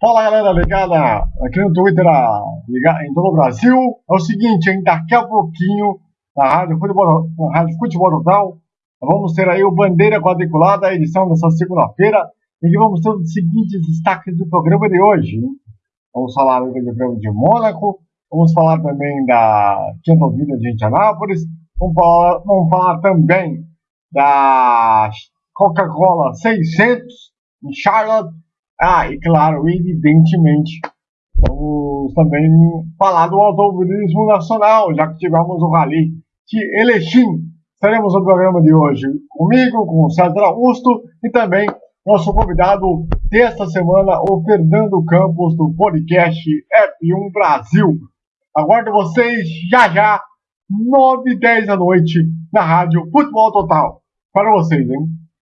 Fala galera ligada aqui no Twitter ligada em todo o Brasil. É o seguinte, hein? Daqui a pouquinho na Rádio Futebol, na Rádio Futebol Total, vamos ter aí o Bandeira Quadriculada, a edição dessa segunda-feira, em que vamos ter os seguintes destaques do programa de hoje. Hein? Vamos falar do Prêmio de Mônaco, vamos falar também da Quinta Vida de Indianápolis, vamos falar, vamos falar também da Coca-Cola 600 em Charlotte ah, e claro, evidentemente, vamos também falar do automobilismo nacional, já que tivemos o Rally de Elechim. Estaremos no programa de hoje comigo, com o César Augusto e também nosso convidado desta semana, o Fernando Campos, do podcast F1 Brasil. Aguardo vocês já já, 9 e 10 da noite, na rádio Futebol Total. Para vocês, hein?